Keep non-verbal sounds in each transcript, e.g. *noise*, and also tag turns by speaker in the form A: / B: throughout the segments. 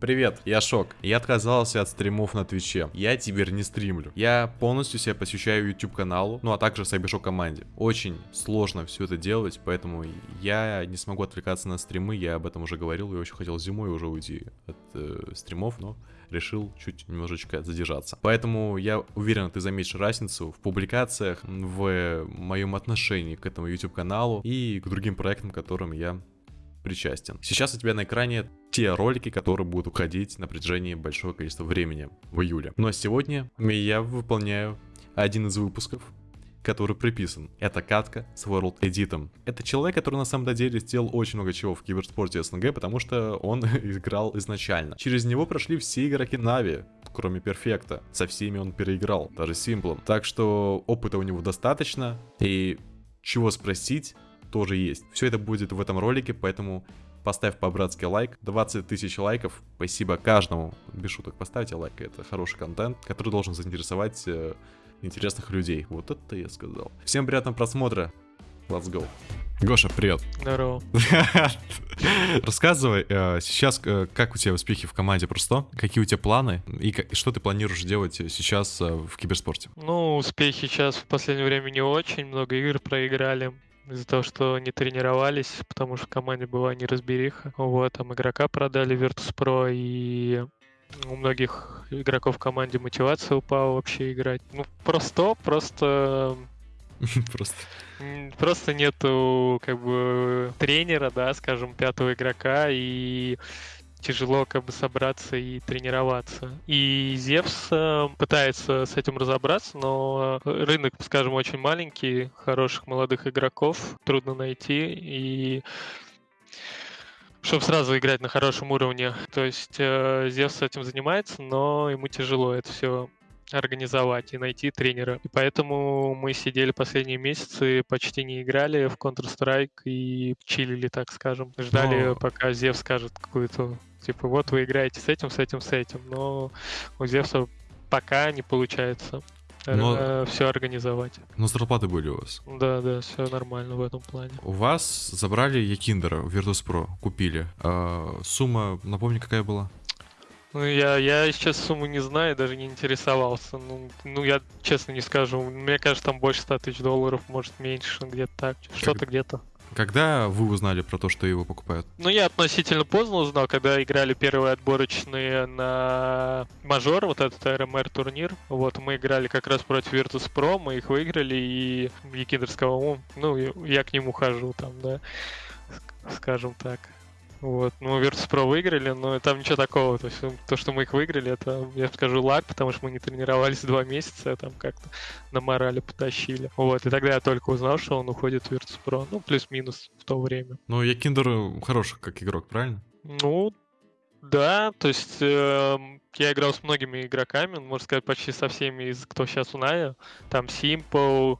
A: Привет, я Шок. Я отказался от стримов на Твиче. Я теперь не стримлю. Я полностью себя посвящаю YouTube каналу, ну а также Сайбершок команде. Очень сложно все это делать, поэтому я не смогу отвлекаться на стримы, я об этом уже говорил, я очень хотел зимой уже уйти от э, стримов, но решил чуть немножечко задержаться. Поэтому я уверен, ты заметишь разницу в публикациях, в моем отношении к этому YouTube каналу и к другим проектам, которым я причастен. Сейчас у тебя на экране те ролики, которые будут уходить на протяжении большого количества времени в июле. Но сегодня я выполняю один из выпусков, который приписан. Это катка с World Edit. Это человек, который на самом деле сделал очень много чего в киберспорте СНГ, потому что он *laughs* играл изначально. Через него прошли все игроки Нави, кроме Перфекта. Со всеми он переиграл, даже Симплом. Так что опыта у него достаточно, и чего спросить, тоже есть. Все это будет в этом ролике, поэтому поставь по-братски лайк. 20 тысяч лайков. Спасибо каждому. Без шуток, поставьте лайк. Это хороший контент, который должен заинтересовать э, интересных людей. Вот это я сказал. Всем приятного просмотра. Let's go. Гоша, привет.
B: Здорово. *laughs*
A: Рассказывай э, сейчас, э, как у тебя успехи в команде просто, какие у тебя планы и что ты планируешь делать сейчас э, в киберспорте?
B: Ну, успехи сейчас в последнее время не очень, много игр проиграли из-за того, что не тренировались, потому что в команде была неразбериха. Вот, там игрока продали Virtus.pro, и у многих игроков в команде мотивация упала вообще играть. Ну, просто, просто... *laughs*
A: Просто.
B: Просто нету, как бы, тренера, да, скажем, пятого игрока, и тяжело как бы собраться и тренироваться. И Зевс э, пытается с этим разобраться, но рынок, скажем, очень маленький, хороших молодых игроков трудно найти, и чтобы сразу играть на хорошем уровне. То есть э, Зевс этим занимается, но ему тяжело это все организовать и найти тренера. И поэтому мы сидели последние месяцы, почти не играли в Counter-Strike и чилили, так скажем. Ждали, Но... пока Зев скажет какую-то Типа, вот вы играете с этим, с этим, с этим. Но у Зевса пока не получается но... Э, все организовать.
A: Но зарплаты были у вас?
B: Да, да, все нормально в этом плане.
A: У вас забрали Якиндера в Virtus.pro, купили. А, сумма, напомни, какая была?
B: Ну, я, я сейчас сумму не знаю, даже не интересовался. Ну, ну, я честно не скажу. Мне кажется, там больше 100 тысяч долларов, может, меньше, где-то так. Что-то где-то.
A: Когда вы узнали про то, что его покупают?
B: Ну, я относительно поздно узнал, когда играли первые отборочные на мажор, вот этот РМР турнир. Вот, мы играли как раз против Virtus.pro, мы их выиграли, и Якидр сказал, ну, я к нему хожу там, да, скажем так. Вот. Ну, Virtus.pro выиграли, но там ничего такого. То есть то, что мы их выиграли, это, я скажу, лак, потому что мы не тренировались два месяца, там как-то на морали потащили. Вот. И тогда я только узнал, что он уходит в Virtus.pro. Ну, плюс-минус в то время.
A: Ну, я Киндер хороший как игрок, правильно?
B: Ну, да, то есть э, я играл с многими игроками, можно сказать, почти со всеми из кто сейчас у Ная. Там Simple,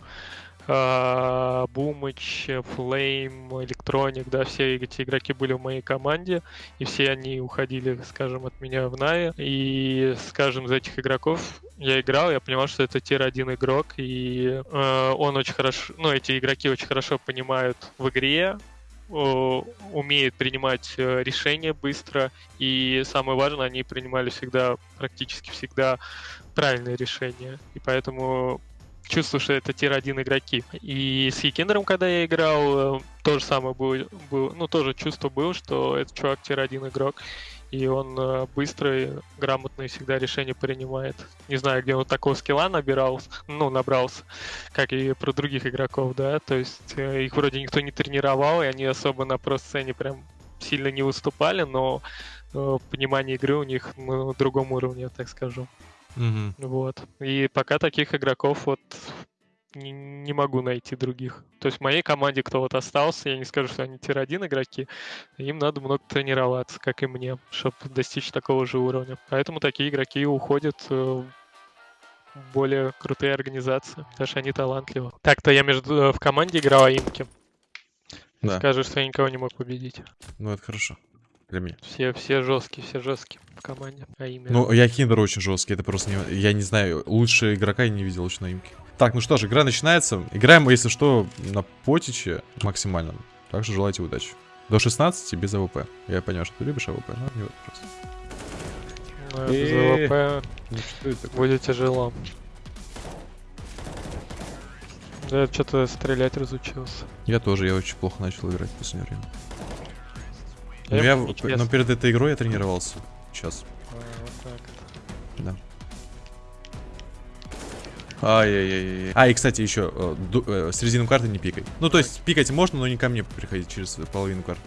B: Бумыч, Флейм, Electronic, да, все эти игроки были в моей команде, и все они уходили, скажем, от меня в Na'Vi. И, скажем, из этих игроков я играл, я понимал, что это tier-1 игрок, и э, он очень хорошо, ну, эти игроки очень хорошо понимают в игре, умеют принимать э, решения быстро, и самое важное, они принимали всегда, практически всегда правильные решения. И поэтому чувствую, что это tier-1 игроки. И с Хикендером, когда я играл, э, то же самое было, было, ну, тоже чувство было, что этот чувак tier-1 игрок, и он э, быстро, грамотно и всегда решения принимает. Не знаю, где он такого скилла набирал, ну, набрался, как и про других игроков, да, то есть э, их вроде никто не тренировал, и они особо на про-сцене прям сильно не выступали, но понимание игры у них на другом уровне, так скажу.
A: Угу.
B: Вот. И пока таких игроков вот не, не могу найти других. То есть в моей команде кто вот остался, я не скажу, что они тир-1 игроки, им надо много тренироваться, как и мне, чтобы достичь такого же уровня. Поэтому такие игроки уходят э, в более крутые организации, потому что они талантливы. Так-то я между э, в команде играл Аимки. Да. Скажешь, что я никого не мог победить.
A: Ну, это хорошо для меня.
B: Все, все жесткие, все жесткие в команде. А именно.
A: Ну, я Киндер очень жесткий, это просто не... Я не знаю, лучше игрока я не видел очень на имке. Так, ну что ж, игра начинается. Играем, если что, на потиче максимальном. Так что желайте удачи. До 16 без АВП. Я понял, что ты любишь АВП, но не вот просто.
B: Ну, без АВП
A: Ну
B: будет тяжело. Да, что-то стрелять разучился.
A: Я тоже, я очень плохо начал играть в последнее время. Ну, я, но перед этой игрой я тренировался. Сейчас.
B: А, вот так.
A: Да. Ай-яй-яй. А, и, кстати, еще э, ду- э, с резиновой карты не пикай. Ну, то есть, пикать можно, но не ко мне приходить через половину карт.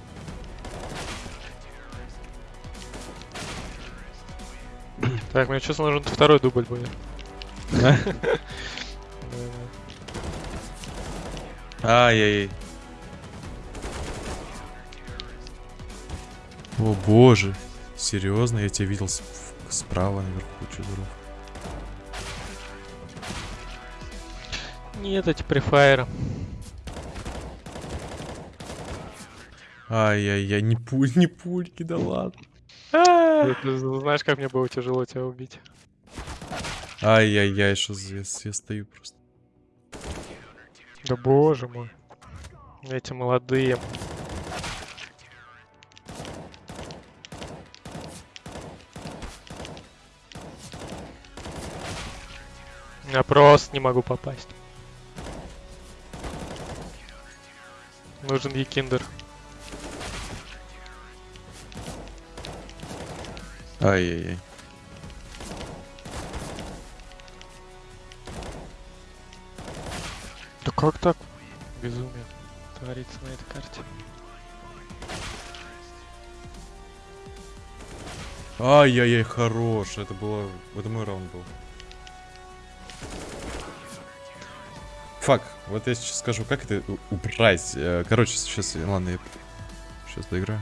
B: Так, мне честно нужен второй дубль будет. *laughs* *laughs*
A: Ай-яй-яй. О боже. Серьезно, я тебя видел справа наверху, чудоров.
B: Нет, эти префайры.
A: Ай-яй-яй, не пуль, не пульки, да ладно.
B: Ты, ты знаешь, как мне было тяжело тебя убить?
A: Ай-яй-яй, что за я, я стою просто.
B: Да боже мой. Эти молодые. Я просто не могу попасть. Нужен Якиндер.
A: Ай-яй-яй.
B: Да как так? Безумие творится на этой карте.
A: Ай-яй-яй, хорош. Это было... Это мой раунд был. Фак, вот я сейчас скажу, как это убрать. Э, Короче, сейчас, ладно, я сейчас доиграю.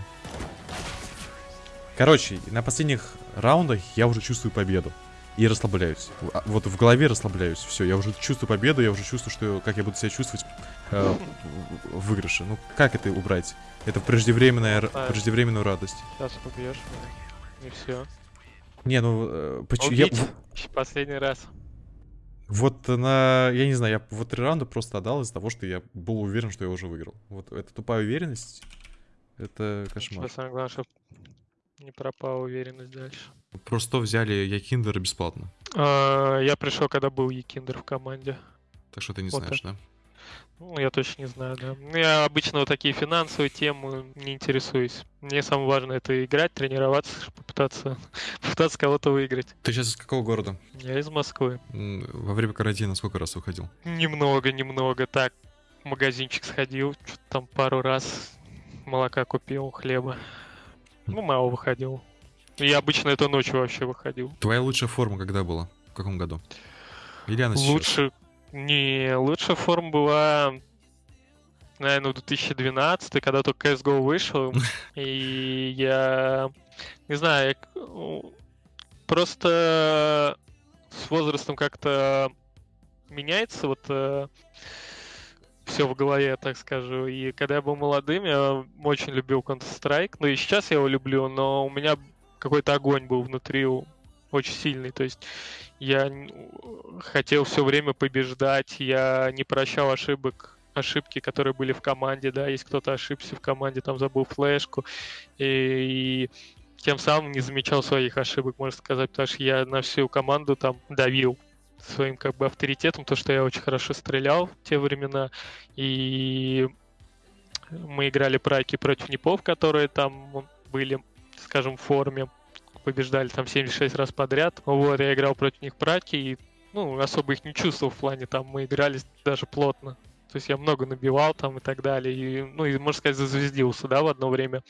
A: Короче, на последних раундах я уже чувствую победу. И расслабляюсь. А, Вот в голове расслабляюсь. Все, я уже чувствую победу, я уже чувствую, что как я буду себя чувствовать э, в- выигрыше. Ну, как это убрать? Это преждевременная,
B: А.
A: преждевременную радость.
B: Сейчас меня. И все.
A: Не, ну, э, почему... я-.
B: Последний раз.
A: Вот на... Я не знаю, я вот три раунда просто отдал из-за того, что я был уверен, что я уже выиграл. Вот эта тупая уверенность, это кошмар.
B: Сейчас самое главное, чтобы не пропала уверенность дальше.
A: Просто взяли Якиндера бесплатно.
B: А, я пришел, когда был Якиндер в команде.
A: Так что ты не
B: Вот
A: знаешь, да?
B: Ну, я точно не знаю, да. Ну, Я обычно вот такие финансовые темы не интересуюсь. Мне самое важное это играть, тренироваться, попытаться, *laughs* попытаться кого-то выиграть.
A: Ты сейчас из какого города?
B: Я из Москвы.
A: Во время карантина сколько раз выходил?
B: Немного, немного. Так, в магазинчик сходил, что-то там пару раз молока купил, хлеба. Ну, мало выходил. Я обычно это ночью вообще выходил.
A: Твоя лучшая форма когда была? В каком году? Или она сейчас?
B: Лучше... Не, лучшая форма была, наверное, в 2012, когда только CSGO вышел. *laughs* И я... Не знаю, я просто с возрастом как-то меняется вот все в голове, так скажу. И когда я был молодым, я очень любил Counter-Strike. Ну и сейчас я его люблю, но у меня какой-то огонь был внутри у- очень сильный. То есть я н- хотел все время побеждать, я не прощал ошибок ошибки, которые были в команде, да, если кто-то ошибся в команде, там забыл флешку, и, и тем самым не замечал своих ошибок, можно сказать, потому что я на всю команду там давил своим как бы авторитетом, то, что я очень хорошо стрелял в те времена, и мы играли праки против непов, которые там были, скажем, в форме, побеждали там 76 раз подряд. Вот, я играл против них праки, и ну, особо их не чувствовал в плане, там мы играли даже плотно. То есть я много набивал там и так далее. И, ну, и, можно сказать, зазвездился, да, в одно время.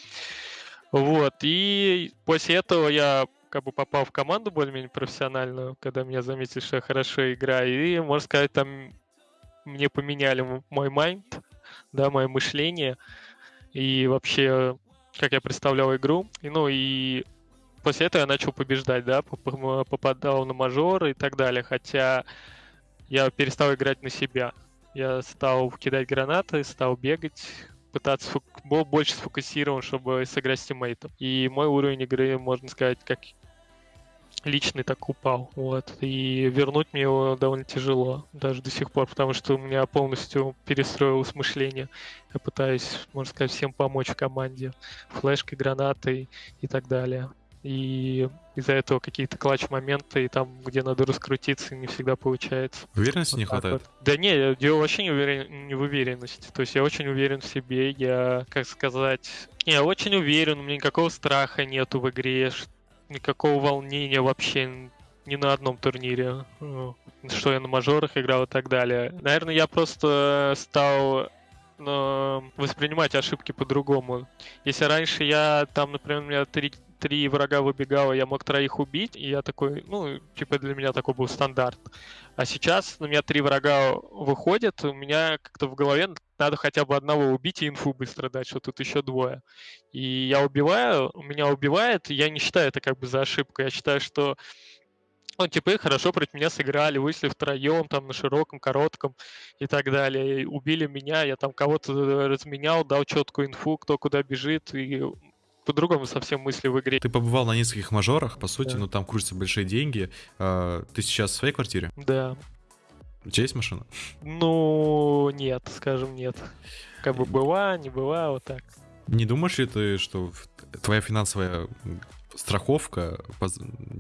B: Вот, и после этого я как бы попал в команду более-менее профессиональную, когда меня заметили, что я хорошо играю. И, можно сказать, там мне поменяли мой майнд, да, мое мышление. И вообще, как я представлял игру. И, ну, и после этого я начал побеждать, да, поп- попадал на мажоры и так далее. Хотя я перестал играть на себя. Я стал кидать гранаты, стал бегать, пытаться фок- был больше сфокусирован, чтобы сыграть с тиммейтом. И мой уровень игры, можно сказать, как личный так упал. Вот. И вернуть мне его довольно тяжело, даже до сих пор, потому что у меня полностью перестроилось мышление. Я пытаюсь, можно сказать, всем помочь в команде. Флешкой, гранатой и так далее. И из-за этого какие-то клатч-моменты, и там, где надо раскрутиться, не всегда получается.
A: Уверенности вот не хватает? Вот.
B: Да не, дело вообще не, уверен, не в уверенности. То есть я очень уверен в себе, я, как сказать, я очень уверен, у меня никакого страха нету в игре, никакого волнения вообще ни на одном турнире, э, что я на мажорах играл и так далее. Наверное, я просто стал э, воспринимать ошибки по-другому. Если раньше я там, например, у меня три, три врага выбегало, я мог троих убить, и я такой, ну, типа для меня такой был стандарт. А сейчас на меня три врага выходят, у меня как-то в голове надо хотя бы одного убить и инфу быстро дать, что тут еще двое. И я убиваю, меня убивает, я не считаю это как бы за ошибку, я считаю, что ну, типа, хорошо против меня сыграли, вышли втроем, там, на широком, коротком и так далее. Убили меня, я там кого-то разменял, дал четкую инфу, кто куда бежит, и по-другому совсем мысли в игре.
A: Ты побывал на нескольких мажорах, по сути, да. ну там крутятся большие деньги. А, ты сейчас в своей квартире?
B: Да.
A: У тебя есть машина?
B: Ну, нет, скажем, нет. Как бы была, не была, вот так.
A: Не думаешь ли ты, что твоя финансовая страховка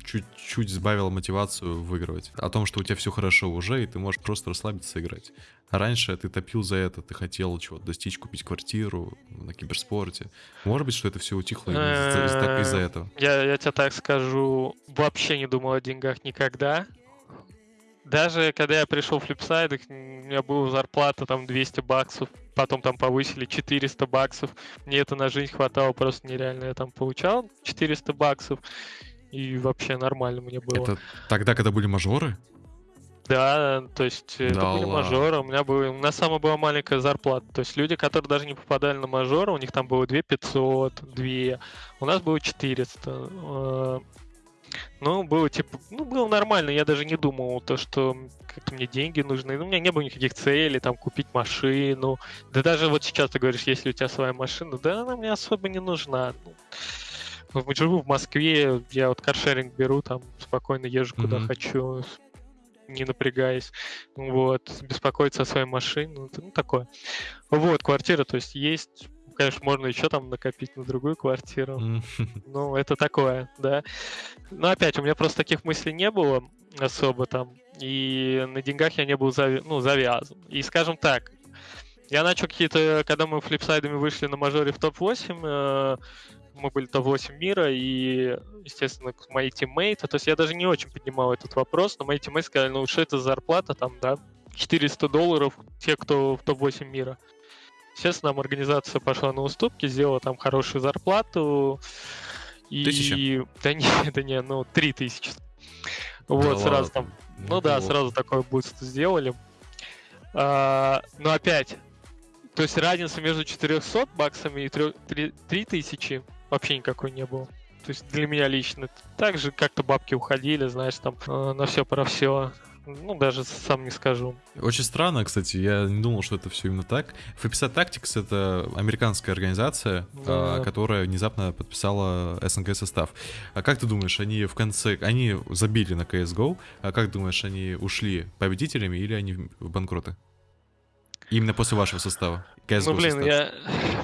A: чуть-чуть сбавила мотивацию выигрывать. О том, что у тебя все хорошо уже, и ты можешь просто расслабиться и играть. А раньше ты топил за это, ты хотел чего-то достичь, купить квартиру на киберспорте. Может быть, что это все утихло из-за этого?
B: Я, я тебе так скажу, вообще не думал о деньгах никогда. Даже когда я пришел в Flipside, у меня была зарплата там 200 баксов, потом там повысили 400 баксов. Мне это на жизнь хватало просто нереально. Я там получал 400 баксов, и вообще нормально мне было.
A: Это тогда, когда были мажоры?
B: Да, то есть да это были мажоры. У меня, было, у меня самая была маленькая зарплата. То есть люди, которые даже не попадали на мажоры, у них там было 2 500, 2. У нас было 400. Ну, было типа, ну, было нормально, я даже не думал, то, что как-то мне деньги нужны. Ну, у меня не было никаких целей, там, купить машину. Да даже вот сейчас ты говоришь, если у тебя своя машина, да она мне особо не нужна. Ну, живу в Москве, я вот каршеринг беру, там, спокойно езжу куда mm-hmm. хочу, не напрягаясь, вот, беспокоиться о своей машине, ну, ну такое. Вот, квартира, то есть есть конечно, можно еще там накопить на другую квартиру. Ну, это такое, да. Но опять, у меня просто таких мыслей не было особо там. И на деньгах я не был зави- ну, завязан. И скажем так, я начал какие-то, когда мы флипсайдами вышли на мажоре в топ-8, э, мы были топ-8 мира, и, естественно, мои тиммейты, то есть я даже не очень поднимал этот вопрос, но мои тиммейты сказали, ну, что это за зарплата там, да, 400 долларов те, кто в топ-8 мира. Естественно, нам организация пошла на уступки, сделала там хорошую зарплату.
A: И... Тысяча?
B: Да не, *laughs* это не, ну, три тысячи. Вот, да сразу ладно. там, ну, ну да, вот. сразу такой буст сделали. А, но опять, то есть разница между 400 баксами и 3000 вообще никакой не было. То есть для меня лично. Также как-то бабки уходили, знаешь, там э, на все про все. Ну, даже сам не скажу.
A: Очень странно, кстати, я не думал, что это все именно так. FPSA Tactics — это американская организация, да. а, которая внезапно подписала СНГ состав. А как ты думаешь, они в конце... Они забили на CSGO, а как думаешь, они ушли победителями или они в банкроты? Именно после вашего состава.
B: CSGO ну, блин, состав. я...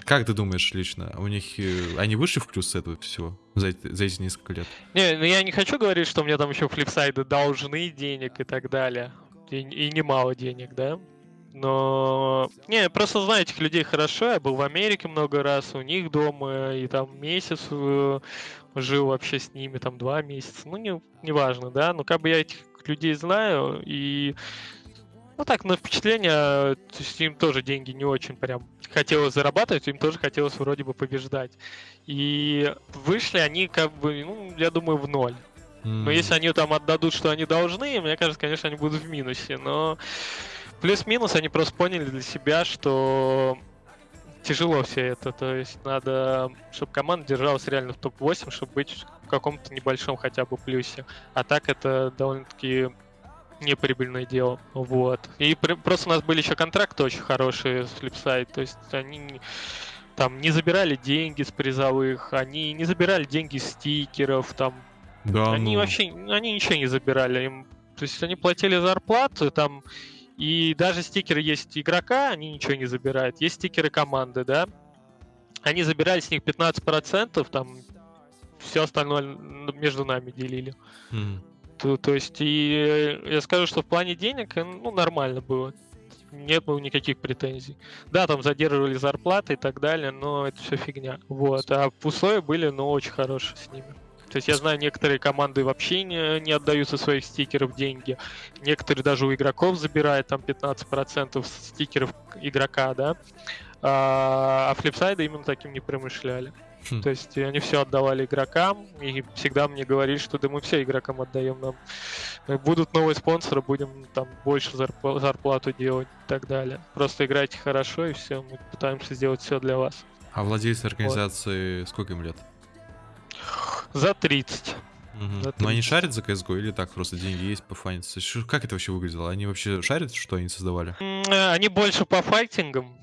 A: Как ты думаешь лично? У них... Э, они вышли в плюс с этого всего за, за эти несколько лет?
B: Не, ну я не хочу говорить, что мне там еще флипсайды должны денег и так далее. И, и немало денег, да? Но... Не, просто знаю этих людей хорошо. Я был в Америке много раз, у них дома, и там месяц э, жил вообще с ними, там два месяца. Ну, не, не важно, да? Но как бы я этих людей знаю, и ну так, на впечатление, то есть им тоже деньги не очень прям хотелось зарабатывать, им тоже хотелось вроде бы побеждать. И вышли они как бы, ну, я думаю, в ноль. Но если они там отдадут, что они должны, мне кажется, конечно, они будут в минусе. Но плюс-минус они просто поняли для себя, что тяжело все это. То есть надо, чтобы команда держалась реально в топ-8, чтобы быть в каком-то небольшом хотя бы плюсе. А так это довольно-таки неприбыльное дело. Вот. И при, просто у нас были еще контракты очень хорошие с Flipside, то есть они там не забирали деньги с призовых, они не забирали деньги с стикеров, там. Да, они ну... вообще, они ничего не забирали. Им, то есть они платили зарплату, там, и даже стикеры есть игрока, они ничего не забирают. Есть стикеры команды, да. Они забирали с них 15%, там, все остальное между нами делили.
A: Мгм.
B: То, то есть, и я скажу, что в плане денег, э, ну, нормально было. Не было никаких претензий. Да, там задерживали зарплаты и так далее, но это все фигня. Вот. А условия были, ну, очень хорошие с ними. То есть я знаю, некоторые команды вообще не, не отдают со своих стикеров деньги. Некоторые даже у игроков забирают там 15% стикеров игрока, да. А, а флипсайды именно таким не промышляли.
A: Хм.
B: То есть они все отдавали игрокам, и всегда мне говорили, что да мы все игрокам отдаем нам. э, Будут новые спонсоры, будем там больше зарпла- зарплату делать и так далее. Просто играйте хорошо, и все, мы пытаемся сделать все для вас.
A: А владельцы организации, сколько им лет?
B: За 30.
A: Мгм.
B: За
A: Но они
B: 30.
A: шарят за CSGO или так, просто деньги есть, пофаниться? Как это вообще выглядело? Они вообще шарят, что они создавали?
B: Э, Они больше по файтингам.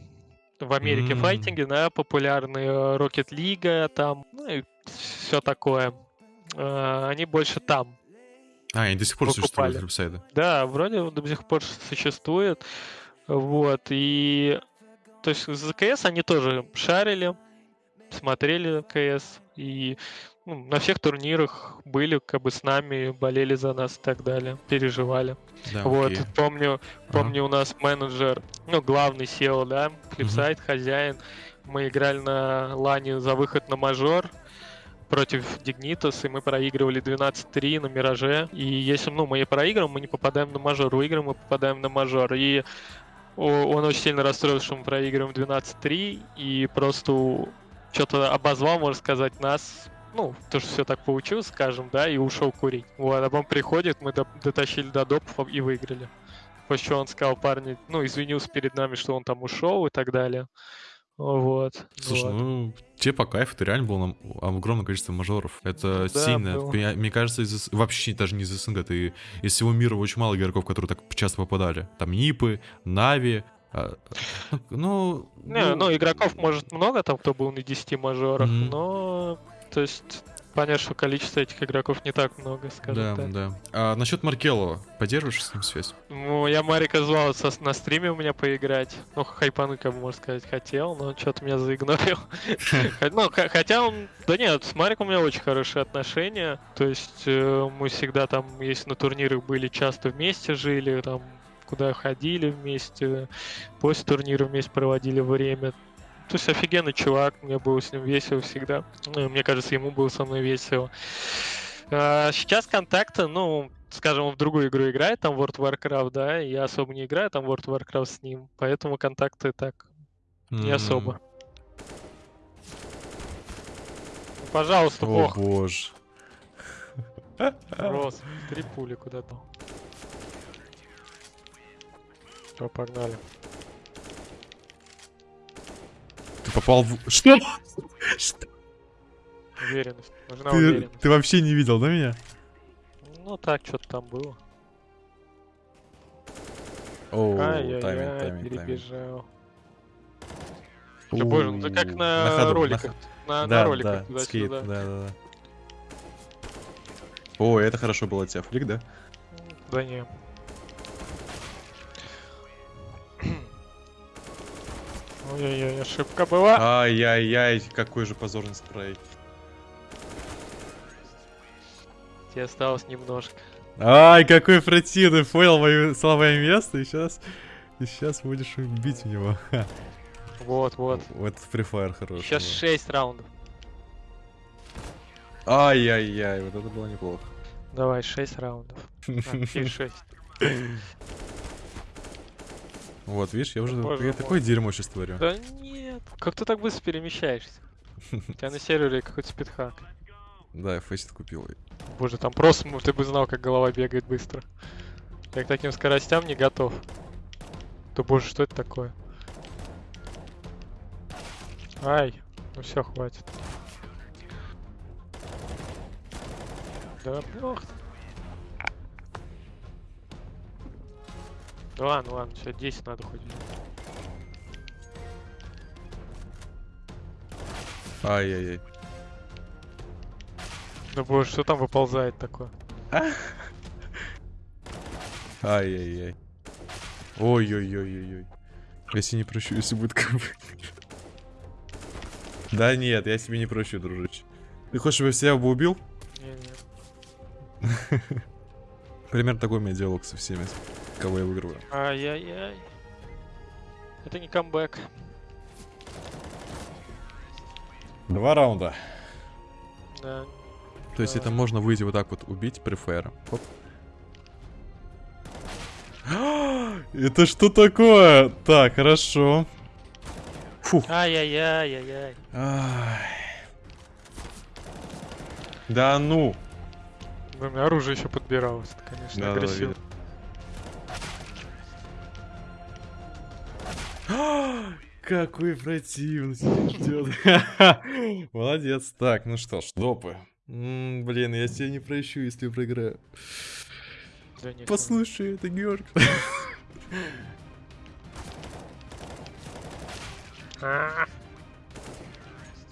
B: В Америке
A: М.
B: файтинги, да, популярные э, Rocket League, там, ну и все такое. Э, Они больше там.
A: А, они до сих пор
B: Покупали.
A: существуют, веб-сайты.
B: Да, вроде до сих пор существует. Вот, и... То есть за КС они тоже шарили, смотрели КС, и ну, на всех турнирах были как бы с нами, болели за нас и так далее, переживали.
A: Да,
B: вот,
A: окей.
B: помню,
A: Ага.
B: помню у нас менеджер, ну, главный SEO, да, флипсайт, хозяин. Мы играли на лане за выход на мажор против Dignitas, и мы проигрывали 12-3 на Мираже. И если ну, мы и проигрываем, мы не попадаем на мажор. Выиграем, мы попадаем на мажор. И он очень сильно расстроился, что мы проигрываем 12-3, и просто что-то обозвал, можно сказать, нас, ну, то, что все так получилось, скажем, да, и ушел курить. Вот, а потом приходит, мы до- дотащили до допов и выиграли. После чего он сказал, парни, ну, извинился перед нами, что он там ушел и так далее. Вот.
A: Слушай,
B: вот.
A: ну, тебе по кайфу, ты реально был на огромное количество мажоров. Это
B: Да,
A: сильно.
B: было.
A: Мне, мне кажется, из вообще даже не из СНГ, ты из всего мира очень мало игроков, которые так часто попадали. Там Нипы, Нави. а, ну,
B: Не, ну, игроков, может, много там, кто был на 10 мажорах,
A: Мгм.
B: но, то есть, понятно, что количество этих игроков не так много, скажем
A: да,
B: так.
A: да. А насчет Маркелова, поддерживаешь с ним связь?
B: Ну, я Марика звал со- на стриме у меня поиграть. Ну, хайпануть, как бы, можно сказать, хотел, но что-то меня заигнорил. *laughs* Ну, хотя он... Да нет, с Мариком у меня очень хорошие отношения. То есть э, мы всегда там, если на турнирах были, часто вместе жили, там, куда ходили вместе, после турнира вместе проводили время. То есть офигенный чувак, мне было с ним весело всегда. Ну, мне кажется, ему было со мной весело. А, Сейчас контакты, ну, скажем, он в другую игру играет, там World of Warcraft, да, я особо не играю там World of Warcraft с ним, поэтому контакты так, не
A: М,
B: особо. Пожалуйста,
A: О
B: бог.
A: боже.
B: Рос, три пули куда-то. Все, погнали.
A: Попал в... Что? Что?
B: Уверенность. Нужна
A: Ты,
B: уверенность.
A: ты вообще не видел, да, меня?
B: Ну так, что-то там было.
A: О,
B: Ай-яй-яй,
A: тайминг, тайминг,
B: перебежал. Да боже, ну как
A: У,
B: на,
A: ходу, на
B: роликах. На, на
A: Да,
B: роликах
A: да, скейт, да, да, да. О, это хорошо было от тебя, флик, да?
B: Да не. Ой-ой-ой, ошибка была.
A: Ай-яй-яй, какой же позорный спрей.
B: Тебе осталось немножко.
A: Ай, какой противный, понял мое слабое место, и сейчас... И сейчас будешь бить в него.
B: Вот, вот.
A: Вот Free Fire хороший.
B: Сейчас
A: был.
B: 6 раундов.
A: Ай-яй-яй, вот это было неплохо.
B: Давай, 6 раундов. А, и 6.
A: Вот, видишь, я уже
B: Боже
A: я
B: мой.
A: такое дерьмо сейчас творю.
B: Да нет. Как ты так быстро перемещаешься? У тебя на сервере какой-то спидхак.
A: Да, я фейсит купил.
B: Боже, там просто ты бы знал, как голова бегает быстро. Я к таким скоростям не готов. Да боже, что это такое? Ай, ну все, хватит. Да плохо. Ну ладно, ладно, все, 10 надо хоть.
A: Ай-яй-яй.
B: Да боже, что там выползает такое?
A: Ай-яй-яй. Ой-ой-ой-ой-ой. Я себе не прощу, если будет КВ. Да нет, я себе не прощу, дружище. Ты хочешь, чтобы я себя бы убил?
B: Не-не. *laughs*
A: Примерно такой у меня диалог со всеми, кого я выигрываю.
B: Ай-яй-яй. Это не камбэк.
A: Два раунда.
B: Да.
A: То есть
B: Да.
A: это можно выйти вот так вот убить префера. Хоп. *gasps* Это что такое? Так, хорошо. Фух.
B: Ай-яй-яй-яй-яй.
A: Ай. Да ну.
B: У меня оружие еще подбиралось, это, конечно,
A: Да, да, да, Какой противный ждет. *laughs* Молодец. Так, ну что ж, допы. Блин, я тебя не прощу, если проиграю. Послушай, это Георг.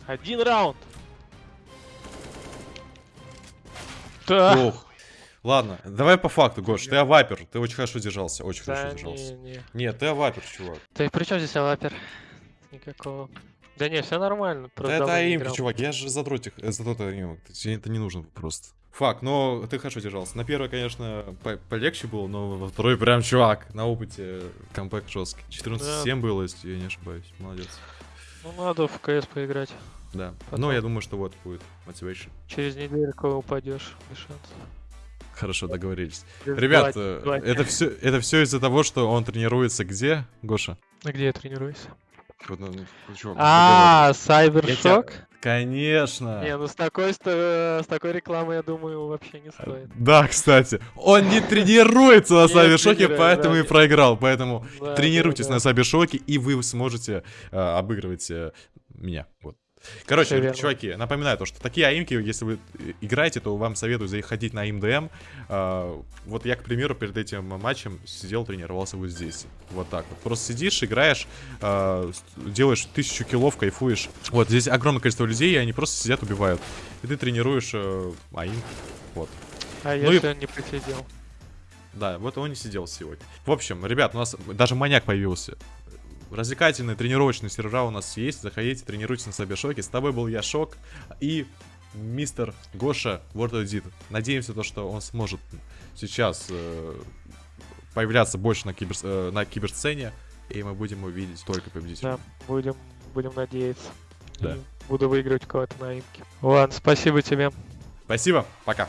B: Один раунд. Да.
A: Ох. Ладно, давай по факту, Гош, ты авапер, ты очень хорошо держался, очень
B: Да
A: хорошо держался.
B: не, не.
A: Нет, ты авапер, чувак.
B: Да и при чем здесь авапер? Никакого. Да не, все нормально.
A: Да это
B: играл.
A: чувак, я же задротик, э, задрот тебе это не нужно просто. Фак, но ты хорошо держался. На первой, конечно, по- полегче было, но во второй прям, чувак, на опыте камбэк жесткий. 14-7 было, если я не ошибаюсь. Молодец.
B: Ну надо в КС поиграть.
A: Да.
B: Потом.
A: Ну, я думаю, что вот будет мотивation.
B: Через недельку упадешь. без шансов.
A: Хорошо, договорились. Ребят, э, это все, это все из-за того, что он тренируется где, Гоша?
B: А где я тренируюсь?
A: Ну,
B: А, Сайбершок?
A: Конечно.
B: Не, ну с такой, ст- с такой рекламой, я думаю, вообще не стоит.
A: Да, кстати, он не тренируется на
B: тренирует,
A: поэтому и проиграл. Поэтому тренируйтесь на Сабершоке, и вы сможете э, обыгрывать э, меня. Вот. Короче,
B: Всё верно.
A: чуваки, напоминаю то, что такие аимки, если вы э, играете, то вам советую заходить на АИМДМ. А, вот я, к примеру, перед этим матчем сидел, тренировался вот здесь. Вот так вот. Просто сидишь, играешь, а, делаешь тысячу киллов, кайфуешь. Вот здесь огромное количество людей, и они просто сидят, убивают. И ты тренируешь э, аимку. Вот.
B: А
A: Ну и-
B: если он не посидел?
A: Да, вот он не сидел сегодня. В общем, ребят, у нас даже маньяк появился. Развлекательные тренировочные сервера у нас есть. Заходите, тренируйтесь на Сабершоке. С тобой был я, Шок. И мистер Гоша World Edit. Надеемся, то, что он сможет сейчас э, появляться больше на, кибер, э, на киберсцене. И мы будем его видеть только победителем.
B: Да, будем, будем надеяться.
A: Да.
B: И буду выигрывать кого-то на имке. Ладно, спасибо тебе.
A: Спасибо, пока.